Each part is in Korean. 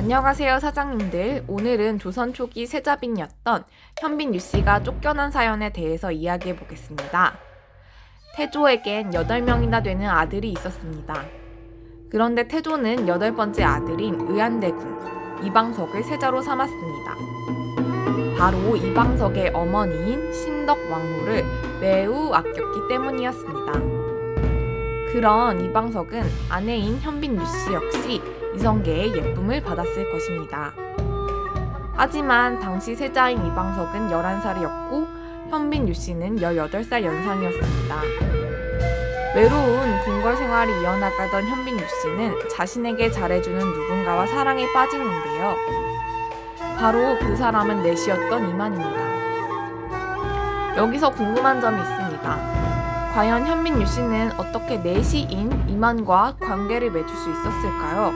안녕하세요 사장님들. 오늘은 조선 초기 세자빈이었던 현빈 유씨가 쫓겨난 사연에 대해서 이야기해 보겠습니다. 태조에겐 8명이나 되는 아들이 있었습니다. 그런데 태조는 여덟 번째 아들인 의안대군 이방석을 세자로 삼았습니다. 바로 이방석의 어머니인 신덕 왕후를 매우 아꼈기 때문이었습니다. 그런 이방석은 아내인 현빈 유씨 역시 이성계의 예쁨을 받았을 것입니다. 하지만 당시 세자인 이방석은 11살이었고 현빈 유씨는 18살 연상이었습니다. 외로운 궁궐 생활이 이어나가던 현빈 유씨는 자신에게 잘해주는 누군가와 사랑에 빠지는데요. 바로 그 사람은 내시였던 이만입니다. 여기서 궁금한 점이 있습니다. 과연 현민 유씨는 어떻게 내시인 이만과 관계를 맺을 수 있었을까요?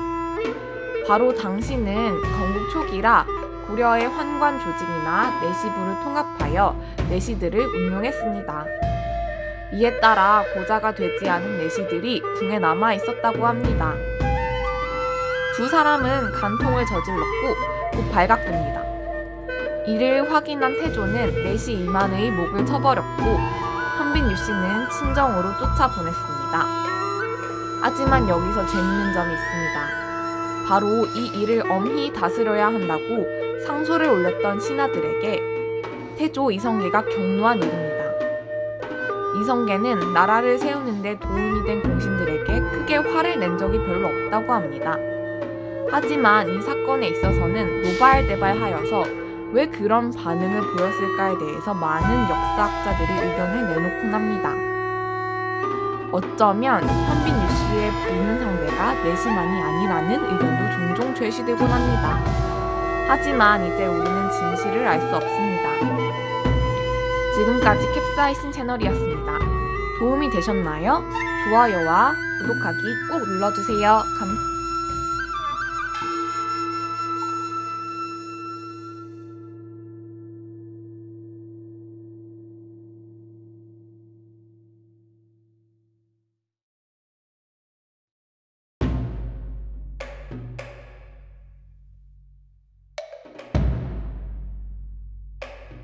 바로 당시는 건국 초기라 고려의 환관 조직이나 내시부를 통합하여 내시들을 운용했습니다. 이에 따라 고자가 되지 않은 내시들이 궁에 남아 있었다고 합니다. 두 사람은 간통을 저질렀고 곧 발각됩니다. 이를 확인한 태조는 내시 이만의 목을 쳐버렸고 현빈 유씨는 친정으로 쫓아보냈습니다. 하지만 여기서 재밌는 점이 있습니다. 바로 이 일을 엄히 다스려야 한다고 상소를 올렸던 신하들에게 태조 이성계가 경로한 일입니다. 이성계는 나라를 세우는데 도움이 된 공신들에게 크게 화를 낸 적이 별로 없다고 합니다. 하지만 이 사건에 있어서는 노발대발하여서 왜 그런 반응을 보였을까에 대해서 많은 역사학자들이 의견을 내놓곤 합니다. 어쩌면 현빈 유 씨의 부는 상대가 내시만이 아니라는 의견도 종종 제시되곤 합니다. 하지만 이제 우리는 진실을 알 수 없습니다. 지금까지 캡사이신 채널이었습니다. 도움이 되셨나요? 좋아요와 구독하기 꼭 눌러주세요. 감사합니다.